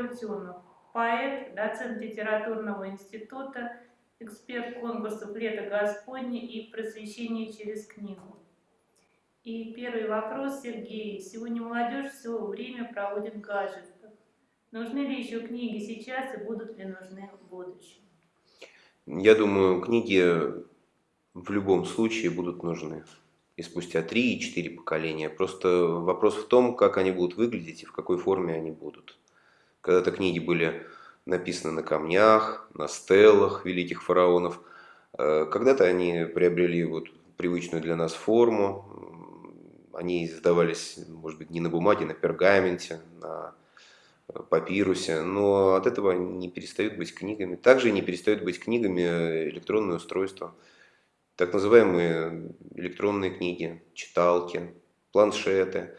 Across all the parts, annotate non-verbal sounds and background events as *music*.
Антонов, поэт, доцент литературного института, эксперт конкурсов «Лето Господне» и «Просвещение через книгу». И первый вопрос, Сергей. Сегодня молодежь все время проводит в гаджетах. Нужны ли еще книги сейчас и будут ли нужны в будущем? Я думаю, книги в любом случае будут нужны. И спустя 3 и 4 поколения. Просто вопрос в том, как они будут выглядеть и в какой форме они будут. Когда-то книги были написаны на камнях, на стеллах великих фараонов. Э, когда-то они приобрели вот привычную для нас форму. Они издавались, может быть, не на бумаге, на пергаменте, на папирусе, но от этого не перестают быть книгами. Также не перестают быть книгами электронные устройства, так называемые электронные книги, читалки, планшеты.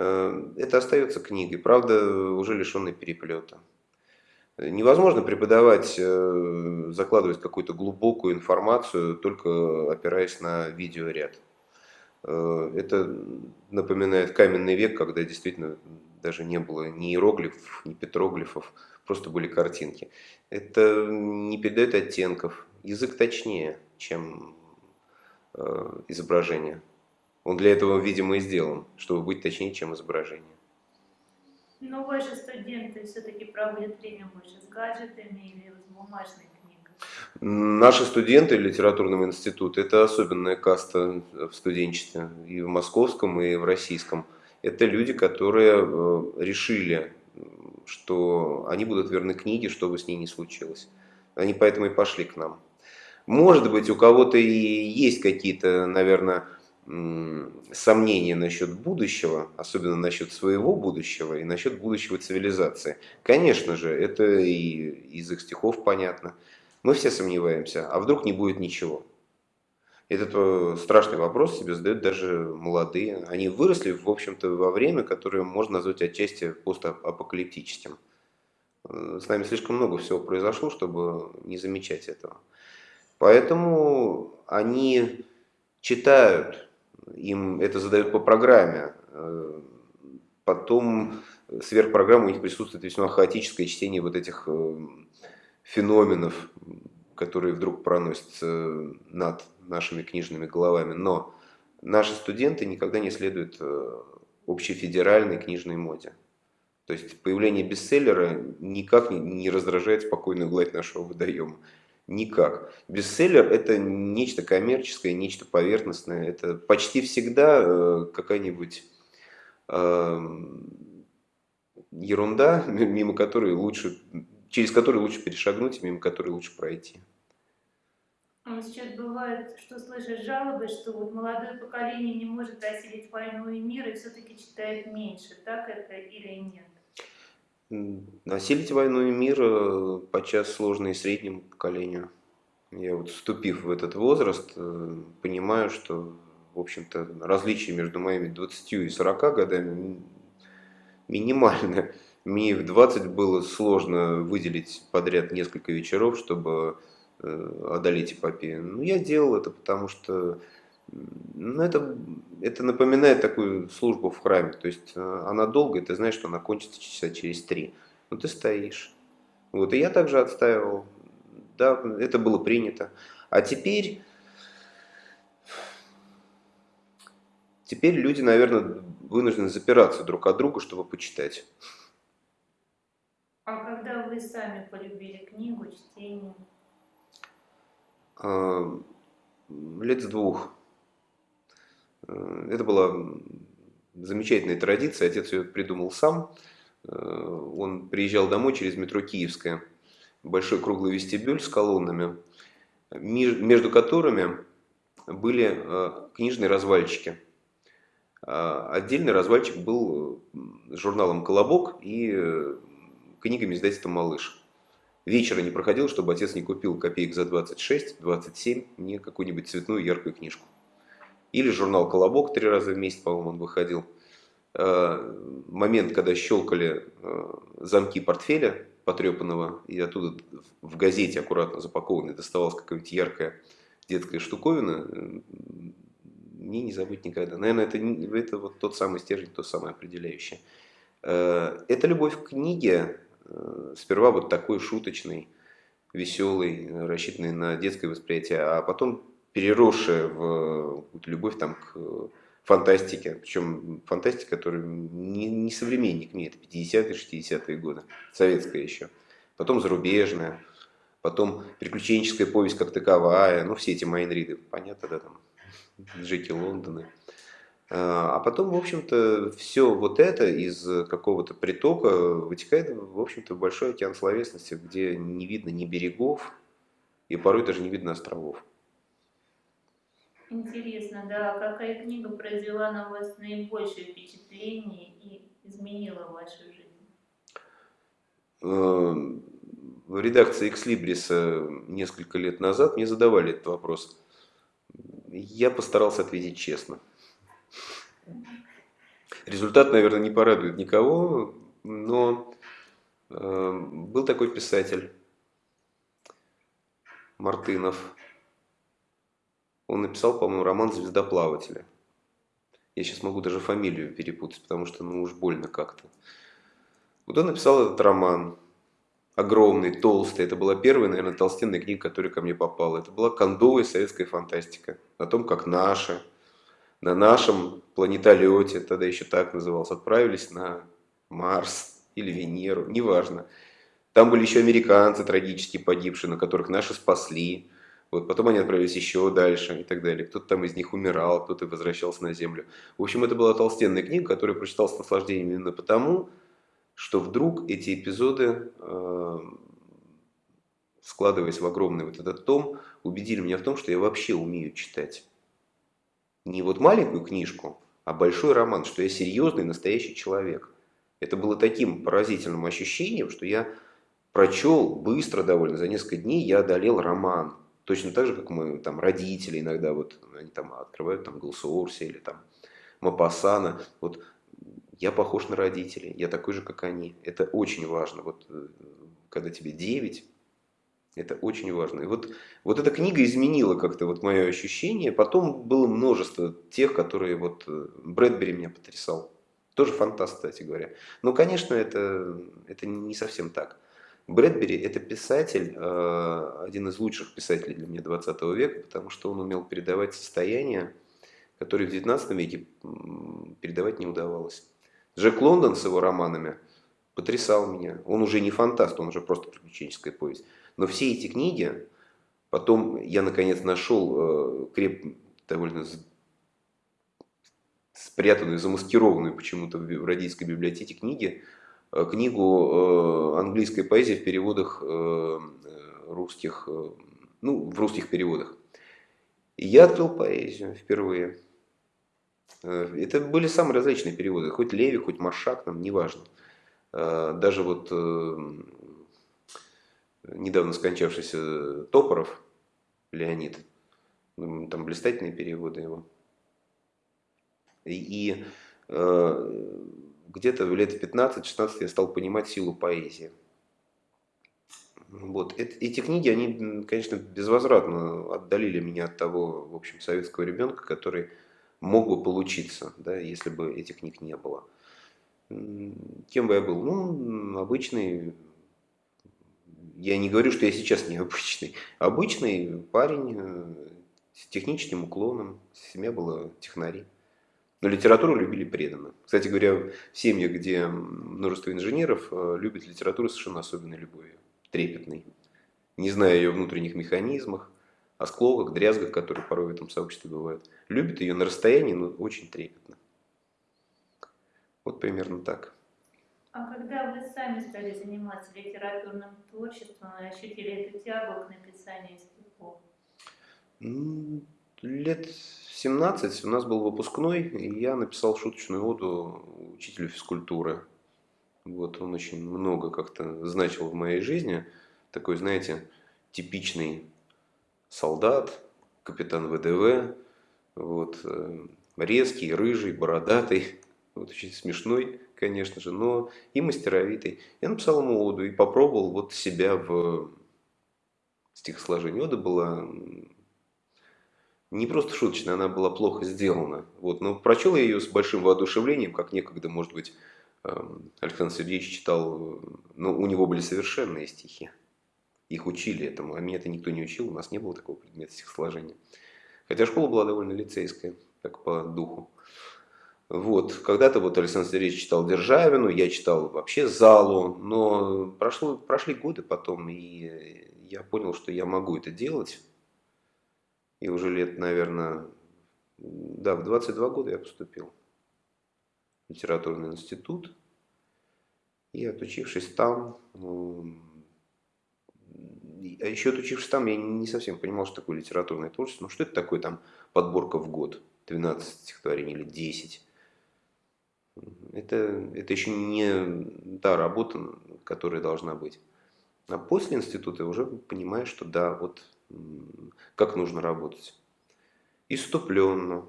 Э, это остается книгой, правда, уже лишенной переплета. Невозможно преподавать, э, закладывать какую-то глубокую информацию, только опираясь на видеоряд. Э, это напоминает каменный век, когда действительно даже не было ни иероглифов, ни петроглифов, просто были картинки. Это не передает оттенков. Язык точнее, чем изображение. Он для этого, видимо, и сделан, чтобы быть точнее, чем изображение. Но ваши студенты все-таки проводят время больше с гаджетами или с бумажной книгой? Наши студенты литературного института – это особенная каста в студенчестве, и в московском, и в российском – это люди, которые э, решили, что они будут верны книге, что бы с ней ни случилось. Они поэтому и пошли к нам. Может быть, у кого-то и есть какие-то, наверное, сомнения насчет будущего, особенно насчет своего будущего и насчет будущего цивилизации. Конечно же, это и из их стихов понятно. Мы все сомневаемся, а вдруг не будет ничего. Этот э, страшный вопрос себе задают даже молодые. Они выросли, в общем-то, во время, которое можно назвать отчасти постапокалиптическим. Э, с нами слишком много всего произошло, чтобы не замечать этого. Поэтому они читают, им это задают по программе. Э, потом сверх программы у них присутствует весьма хаотическое чтение вот этих феноменов, которые вдруг проносятся над нашими книжными головами, но наши студенты никогда не следуют э, общефедеральной книжной моде. То есть появление бестселлера никак не раздражает спокойную гладь нашего водоема. Никак. Бестселлер это нечто коммерческое, нечто поверхностное. Это почти всегда э, какая-нибудь э, ерунда, мимо которой лучше, через которую лучше перешагнуть, мимо которой лучше пройти. А сейчас бывает, что слышишь жалобы, что вот молодое поколение не может осилить войну и мир и все-таки читает меньше. Так это или нет? Осилить войну и мир э, подчас сложно и среднему поколению. Я вот вступив в этот возраст, э, понимаю, что, в общем-то, различие между моими 20 и 40 годами минимальное. Мне в 20 было сложно выделить подряд несколько вечеров, чтобы Э, одолеть эпопею. Ну, я делал это, потому что ну, это, это напоминает такую службу в храме. То есть э, она долгая, ты знаешь, что она кончится часа через три. Но ты стоишь. Вот, и я также отстаивал. Да, это было принято. А теперь... Теперь люди, наверное, вынуждены запираться друг от друга, чтобы почитать. А когда вы сами полюбили книгу, чтение? А, лет с двух. Э, это была замечательная традиция, отец ее придумал сам. Э, он приезжал домой через метро Киевская, большой круглый вестибюль с колоннами, между которыми были э, книжные развальчики. Отдельный развальчик был журналом «Колобок» и книгами издательства «Малыш» вечера не проходил, чтобы отец не купил копеек за 26, 27 мне какую-нибудь цветную яркую книжку. Или журнал «Колобок» три раза в месяц, по-моему, он выходил. Э, момент, когда щелкали э, замки портфеля потрепанного, и оттуда в газете аккуратно запакованной доставалась какая-нибудь яркая детская штуковина, э, мне не забыть никогда. Наверное, это, это вот тот самый стержень, то самое определяющее. Это любовь к книге, сперва вот такой шуточный, веселый, рассчитанный на детское восприятие, а потом переросшая в любовь там, к фантастике. Причем фантастика, которая не, не современник мне, это 50-е, 60-е годы, советская еще. Потом зарубежная, потом приключенческая повесть как таковая, ну все эти Майнриды, понятно, да, там, Джеки Лондоны. А, а потом, в общем-то, все вот это из какого-то притока вытекает, в общем-то, в большой океан словесности, где не видно ни берегов, и порой даже не видно островов. Интересно, да, какая книга произвела на вас наибольшее впечатление и изменила вашу жизнь? Эм, в редакции Экслибриса несколько лет назад мне задавали этот вопрос. Я постарался ответить честно. Результат, наверное, не порадует никого, но э, был такой писатель Мартынов. Он написал, по-моему, роман «Звездоплаватели». Я сейчас могу даже фамилию перепутать, потому что ну уж больно как-то. Вот он написал этот роман. Огромный, толстый. Это была первая, наверное, толстенная книга, которая ко мне попала. Это была кондовая советская фантастика. О том, как наши на нашем планетолете, тогда еще так назывался, отправились на Марс или Венеру, неважно. Там были еще американцы трагически погибшие, на которых наши спасли. Вот, потом они отправились еще дальше и так далее. Кто-то там из них умирал, кто-то возвращался на Землю. В общем, это была толстенная книга, которую прочитал с наслаждением именно потому, что вдруг эти эпизоды, э, складываясь в огромный вот этот том, убедили меня в том, что я вообще умею читать не вот маленькую книжку, а большой роман, что я серьезный настоящий человек. Это было таким поразительным ощущением, что я прочел быстро довольно, за несколько дней я одолел роман. Точно так же, как мы там родители иногда, вот они там открывают там Голсуорси или там Мапасана. Вот я похож на родителей, я такой же, как они. Это очень важно. Вот э, когда тебе 9, это очень важно. И вот, вот эта книга изменила как-то вот мое ощущение. Потом было множество тех, которые вот э, Брэдбери меня потрясал. Тоже фантаст, кстати говоря. Но, конечно, это, это не совсем так. Брэдбери – это писатель, э, один из лучших писателей для меня 20 века, потому что он умел передавать состояние, которое в 19 веке передавать не удавалось. Джек Лондон с его романами потрясал меня. Он уже не фантаст, он уже просто приключенческая повесть. Но все эти книги, потом я наконец нашел э, креп, довольно спрятанную, замаскированную почему-то в родительской библиотеке книги, книгу э, английской поэзии в переводах русских, ну, в русских переводах. Я открыл поэзию впервые. Это были самые различные переводы, хоть Леви, хоть Машак, нам неважно. Даже вот недавно скончавшийся Топоров Леонид, там блистательные переводы его. И, и э, где-то лет 15-16 я стал понимать силу поэзии. Вот. Эти книги, они, конечно, безвозвратно отдалили меня от того, в общем, советского ребенка, который мог бы получиться, да, если бы этих книг не было. Кем бы я был? Ну, обычный я не говорю, что я сейчас необычный. Обычный парень э, с техническим уклоном, семья была технари. Но литературу любили преданно. Кстати говоря, в семьях, где множество инженеров, э, любят литературу совершенно особенной любовью, трепетной. Не зная ее внутренних механизмах, оскловок, дрязгах, которые порой в этом сообществе бывают. Любят ее на расстоянии, но очень трепетно. Вот примерно так. А когда вы сами стали заниматься литературным творчеством и ощутили эту тягу к написанию стихов? Лет 17 у нас был выпускной, и я написал шуточную оду учителю физкультуры. Вот он очень много как-то значил в моей жизни. Такой, знаете, типичный солдат, капитан ВДВ, вот, э, резкий, рыжий, бородатый, *laughs* вот очень смешной конечно же, но и мастеровитый. Я написал ему оду и попробовал вот себя в стихосложении. Ода была не просто шуточная, она была плохо сделана. Вот, но прочел я ее с большим воодушевлением, как некогда, может быть, эм, Александр Сергеевич читал, ну, у него были совершенные стихи. Их учили этому, а меня это никто не учил, у нас не было такого предмета стихосложения. Хотя школа была довольно лицейская, так по духу. Вот, когда-то вот Александр Сергеевич читал Державину, я читал вообще Залу, но прошло, прошли годы потом, и я понял, что я могу это делать. И уже лет, наверное, да, в 22 года я поступил в литературный институт. И отучившись там, а еще отучившись там, я не совсем понимал, что такое литературное творчество. Ну, что это такое там подборка в год? 12 стихотворений или 10? Это, это еще не та работа, которая должна быть. А после института уже понимаешь, что да, вот как нужно работать. Иступленно,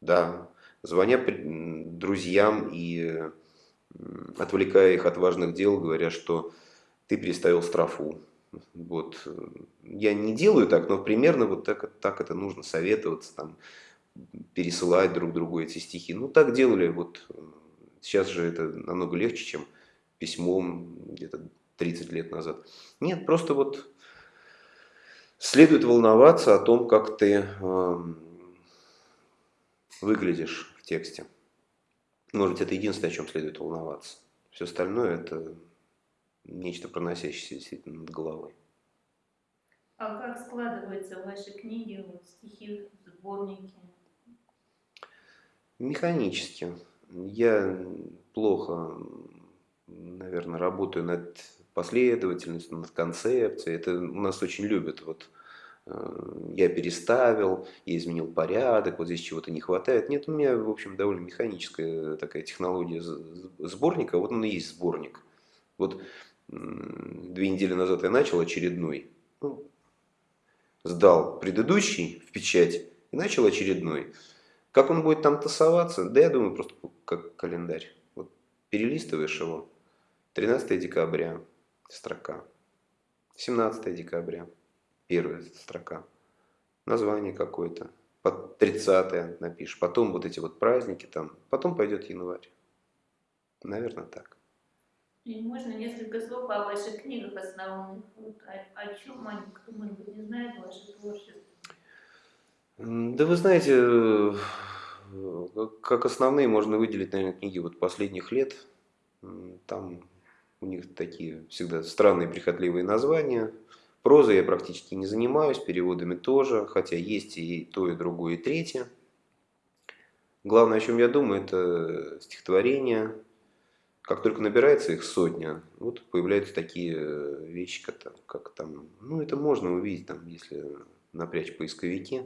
да, звоня друзьям и отвлекая их от важных дел, говоря, что ты переставил строфу, вот. Я не делаю так, но примерно вот так, так это нужно советоваться, там, пересылать друг другу эти стихи. Ну, так делали, вот сейчас же это намного легче, чем письмом где-то 30 лет назад. Нет, просто вот следует волноваться о том, как ты э, выглядишь в тексте. Может быть, это единственное, о чем следует волноваться. Все остальное это нечто проносящееся действительно над головой. А как складываются ваши книги, вот, стихи, сборники? Механически. Я плохо, наверное, работаю над последовательностью, над концепцией. Это у нас очень любят. Вот э, я переставил, я изменил порядок, вот здесь чего-то не хватает. Нет, у меня, в общем, довольно механическая такая технология сборника. Вот он и есть сборник. Вот две недели назад я начал очередной, ну, сдал предыдущий в печать и начал очередной. Как он будет там тасоваться? Да я думаю, просто как календарь. Вот перелистываешь его. 13 декабря строка. 17 декабря первая строка. Название какое-то. Под 30 напишешь. Потом вот эти вот праздники там. Потом пойдет январь. Наверное, так. И можно несколько слов о ваших книгах основных? Вот, о, о чем они, кто, может быть, не знает ваше творчество? Да вы знаете, э, как основные можно выделить, наверное, книги вот последних лет. Там у них такие всегда странные, прихотливые названия. Прозой я практически не занимаюсь, переводами тоже, хотя есть и то, и другое, и третье. Главное, о чем я думаю, это стихотворение, как только набирается их сотня, вот появляются такие э, вещи, как, как там, ну это можно увидеть, там, если напрячь поисковики,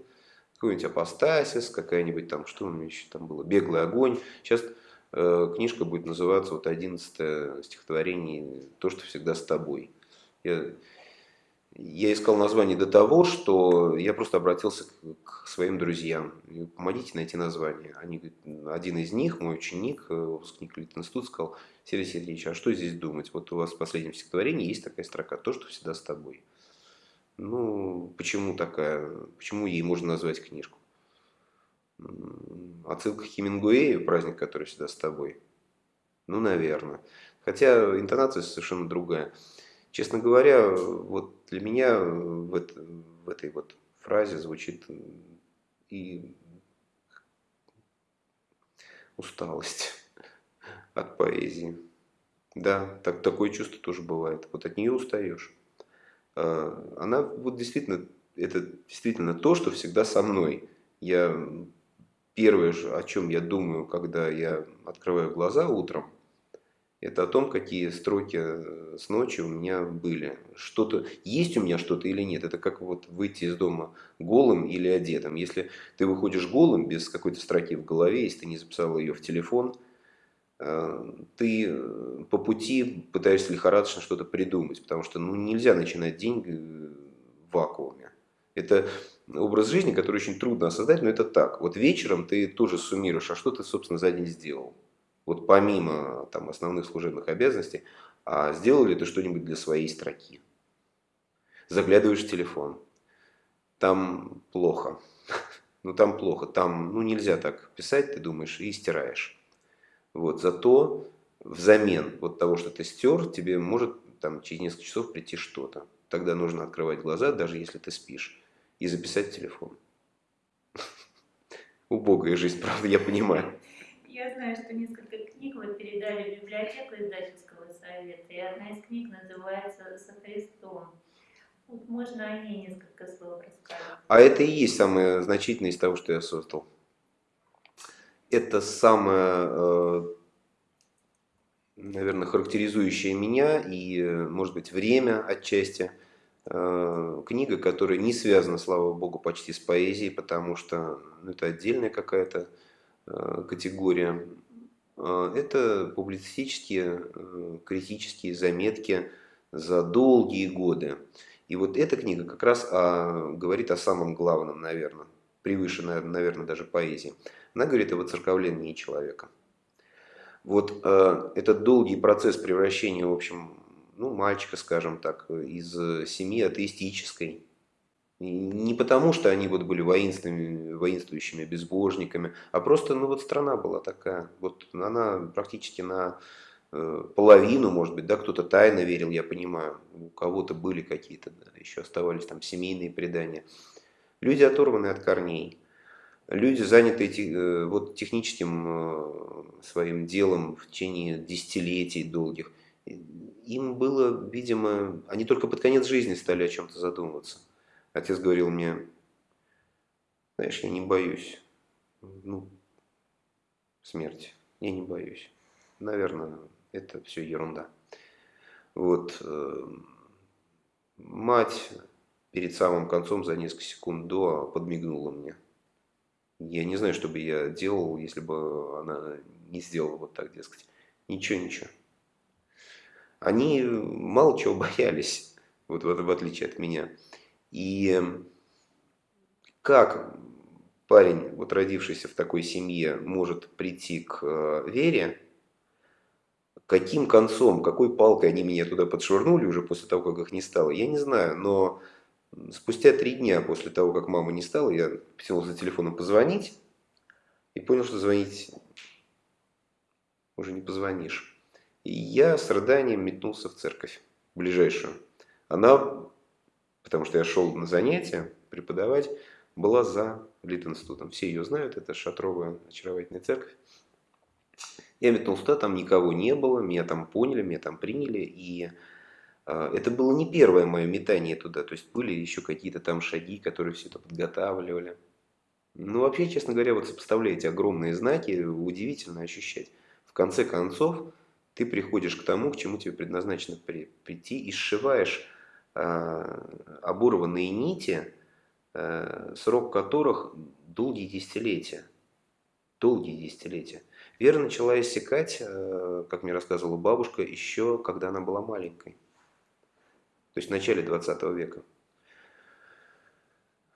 какой-нибудь апостасис, какая-нибудь там, что у меня еще там было, беглый огонь. Сейчас книжка будет называться вот 11 стихотворение «То, что всегда с тобой». Я я искал название до того, что я просто обратился к, своим друзьям. Помогите найти название. Они один из них, мой ученик, э, выпускник Литинститута, сказал, Сергей Сергеевич, а что здесь думать? Вот у вас в последнем стихотворении есть такая строка, то, что всегда с тобой. Ну, почему такая, почему ей можно назвать книжку? Отсылка к Хемингуэю, праздник, который всегда с тобой. Ну, наверное. Хотя интонация совершенно другая. Честно говоря, вот для меня в, это, в этой вот фразе звучит и усталость *laughs* от поэзии. Да, так, такое чувство тоже бывает. Вот от нее устаешь. А, она вот действительно, это действительно то, что всегда со мной. Я первое, о чем я думаю, когда я открываю глаза утром, это о том, какие строки э, с ночи у меня были. Что-то есть у меня что-то или нет. Это как вот выйти из дома голым или одетым. Если ты выходишь голым, без какой-то строки в голове, если ты не записал ее в телефон, э, ты э, по пути пытаешься лихорадочно что-то придумать, потому что ну, нельзя начинать день в вакууме. Это образ жизни, который очень трудно создать, но это так. Вот вечером ты тоже суммируешь, а что ты, собственно, за день сделал вот помимо там, основных служебных обязанностей, а сделал ли ты что-нибудь для своей строки? Заглядываешь в телефон, там плохо, *laughs* ну там плохо, там ну, нельзя так писать, ты думаешь, и стираешь. Вот, зато взамен вот того, что ты стер, тебе может там через несколько часов прийти что-то. Тогда нужно открывать глаза, даже если ты спишь, и записать телефон. *laughs* Убогая жизнь, правда, я понимаю. Я знаю, что несколько книг вы передали в библиотеку издательского совета, и одна из книг называется «Со Христом». Вот можно о ней несколько слов рассказать. А это и есть самое значительное из того, что я создал. Это самое, э, наверное, характеризующее меня и, может быть, время отчасти. Э, книга, которая не связана, слава богу, почти с поэзией, потому что ну, это отдельная какая-то э, категория. Это публицистические, критические заметки за долгие годы. И вот эта книга как раз о, говорит о самом главном, наверное, превыше, наверное, даже поэзии. Она говорит о воцерковлении человека. Вот э, этот долгий процесс превращения, в общем, ну, мальчика, скажем так, из семьи атеистической, и не потому, что они вот были воинственными, воинствующими безбожниками, а просто, ну вот страна была такая. Вот она практически на Э, половину, может быть, да, кто-то тайно верил, я понимаю, у кого-то были какие-то, да, еще оставались там семейные предания. Люди оторваны от корней, люди заняты э, вот техническим э, своим делом в течение десятилетий долгих. Им было, видимо, они только под конец жизни стали о чем-то задумываться. Отец говорил мне, знаешь, я не боюсь, ну, смерти, я не боюсь. Наверное, это все ерунда. Вот. Э, мать перед самым концом за несколько секунд до подмигнула мне. Я не знаю, что бы я делал, если бы она не сделала вот так, дескать. Ничего, ничего. Они мало чего *laughs* боялись, вот в, в отличие от меня. И как парень, вот родившийся в такой семье, может прийти к э, вере, Каким концом, какой палкой они меня туда подшвырнули уже после того, как их не стало, я не знаю. Но спустя три дня после того, как мама не стала, я потянул за телефоном позвонить и понял, что звонить уже не позвонишь. И я с рыданием метнулся в церковь, ближайшую. Она, потому что я шел на занятия преподавать, была за Литинститутом. Все ее знают, это шатровая очаровательная церковь. Я метнулся туда, там никого не было, меня там поняли, меня там приняли. И э, это было не первое мое метание туда. То есть были еще какие-то там шаги, которые все это подготавливали. Ну, вообще, честно говоря, вот сопоставляя эти огромные знаки, удивительно ощущать. В конце концов, ты приходишь к тому, к чему тебе предназначено при, прийти, и сшиваешь э, оборванные нити, э, срок которых долгие десятилетия. Долгие десятилетия. Вера начала иссякать, э, как мне рассказывала бабушка, еще когда она была маленькой. То есть в начале 20 века.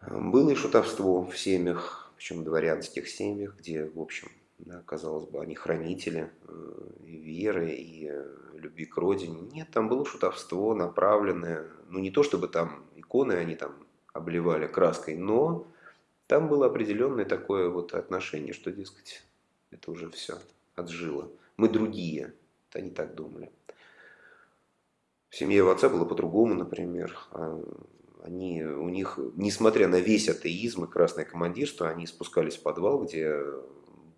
Было и шутовство в семьях, причем дворянских семьях, где, в общем, да, казалось бы, они хранители э, и веры, и э, любви к родине. Нет, там было шутовство направленное, ну не то чтобы там иконы они там обливали краской, но там было определенное такое вот отношение, что, дескать, это уже все отжило. Мы другие. Это они так думали. В семье его отца было по-другому, например. А, они, у них, несмотря на весь атеизм и красное командирство, они спускались в подвал, где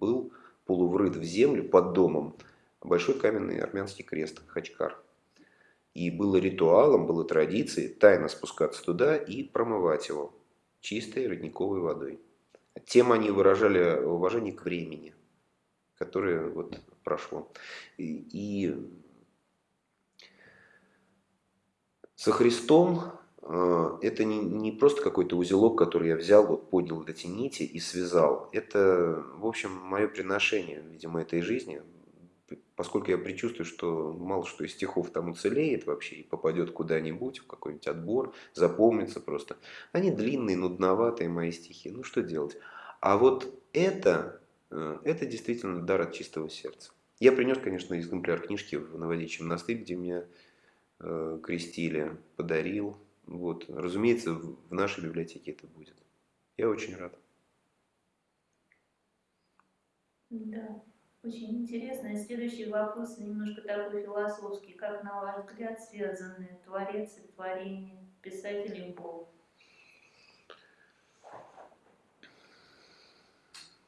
был полуврыт в землю под домом большой каменный армянский крест, хачкар. И было ритуалом, было традицией тайно спускаться туда и промывать его чистой родниковой водой. Тем они выражали уважение к времени которое вот прошло. И, и со Христом это не, не просто какой-то узелок, который я взял, вот поднял вот эти нити и связал. Это, в общем, мое приношение, видимо, этой жизни, поскольку я предчувствую, что мало что из стихов там уцелеет вообще и попадет куда-нибудь, в какой-нибудь отбор, запомнится просто. Они длинные, нудноватые мои стихи, ну что делать. А вот это Э, это действительно дар от чистого сердца. Я принес, конечно, экземпляр книжки в Новодичий монастырь, где меня э, крестили, подарил. Вот. Разумеется, в нашей библиотеке это будет. Я очень рад. Да. Очень интересно. И следующий вопрос немножко такой философский. Как, на ваш взгляд, связаны творец и творение, писатель и Бог?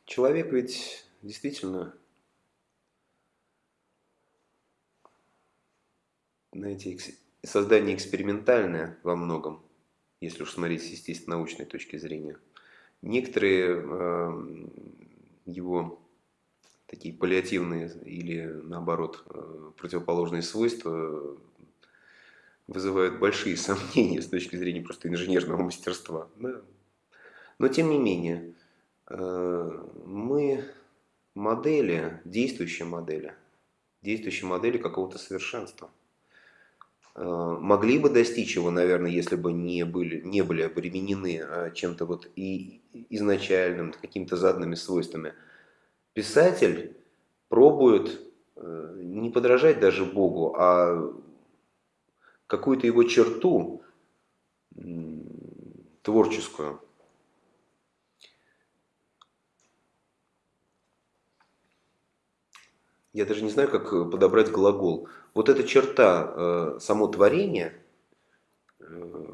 Человек ведь действительно, знаете, создание экспериментальное во многом, если уж смотреть с естественно-научной точки зрения. Некоторые э, его такие паллиативные или наоборот э, противоположные свойства вызывают большие *laughs* сомнения с точки зрения просто инженерного мастерства. Да. Но тем не менее, э, мы модели, действующие модели, действующие модели какого-то совершенства. Э, могли бы достичь его, наверное, если бы не были, не были обременены чем-то вот и изначальным, какими-то заданными свойствами – писатель пробует э, не подражать даже Богу, а какую-то его черту творческую. Я даже не знаю, как подобрать глагол. Вот эта черта, э, само творение э,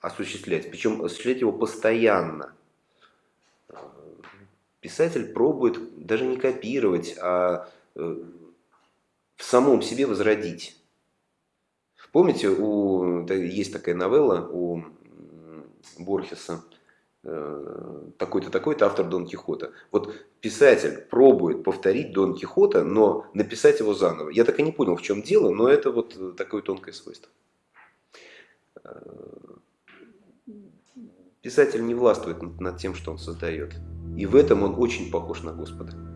осуществлять, причем осуществлять его постоянно – писатель пробует даже не копировать, а э, в самом себе возродить. Помните, у, есть такая новелла у Борхеса, э, такой-то, такой-то автор Дон Кихота. Вот писатель пробует повторить Дон Кихота, но написать его заново. Я так и не понял, в чем дело, но это вот такое тонкое свойство. Э, писатель не властвует над тем, что он создает. И в этом он очень похож на Господа.